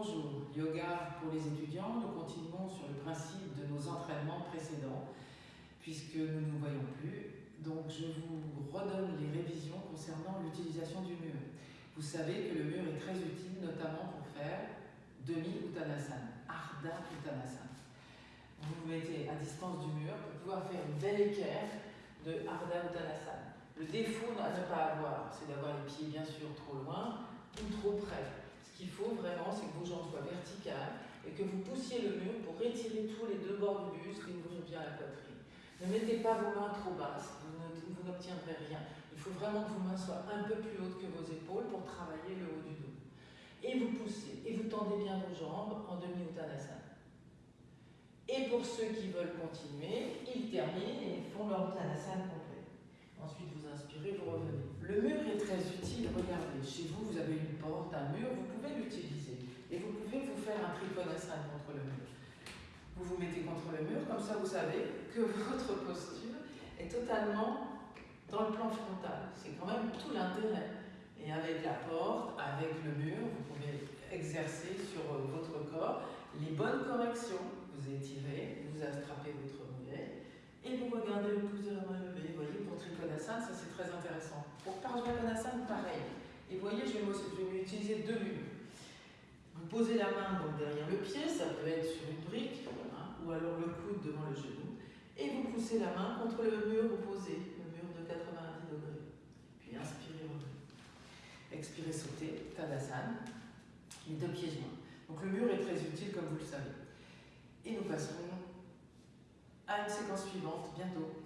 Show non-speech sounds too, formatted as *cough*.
Bonjour, yoga pour les étudiants. Nous continuons sur le principe de nos entraînements précédents puisque nous ne nous voyons plus. Donc je vous redonne les révisions concernant l'utilisation du mur. Vous savez que le mur est très utile notamment pour faire demi Uttanasana, Ardha Uttanasana. Vous vous mettez à distance du mur pour pouvoir faire une belle équerre de Ardha Uttanasana. Le défaut à ne pas avoir, c'est d'avoir les pieds bien sûr trop loin. Vraiment, c'est que vos jambes soient verticales et que vous poussiez le mur pour étirer tous les deux bords du buste et ouvrir bien la poitrine. Ne mettez pas vos mains trop basses, vous n'obtiendrez rien. Il faut vraiment que vos mains soient un peu plus hautes que vos épaules pour travailler le haut du dos. Et vous poussez, et vous tendez bien vos jambes en demi-uttanasana. Et pour ceux qui veulent continuer, ils terminent et font leur uttanasana complet. Ensuite, vous inspirez, vous revenez. Le mur est très utile, regardez, chez vous, porte, un mur, vous pouvez l'utiliser. Et vous pouvez vous faire un trikonasana contre le mur vous vous mettez contre le mur, comme ça vous savez que *laughs* votre posture est totalement dans le plan frontal. C'est quand même tout l'intérêt. Et avec la porte, avec le mur, vous pouvez exercer sur euh, votre corps les bonnes corrections. Vous étirez, vous attrapez votre mollet et vous regardez le pouce de la main levé. Vous voyez, pour Trikonasana, ça c'est très intéressant. Pour Parshvanasana, pareil. Et vous voyez, je vais, je utiliser deux murs. Vous posez la main donc derrière le pied, ça peut être sur une brique, ou alors le coude devant le genou, et vous poussez la main contre le mur opposé, le mur de 90 degrés. Puis inspirez, revenez. Expirez, sautez, Tadasana, les deux pieds joints. Donc le mur est très utile comme vous le savez. Et nous passerons à une séquence suivante bientôt.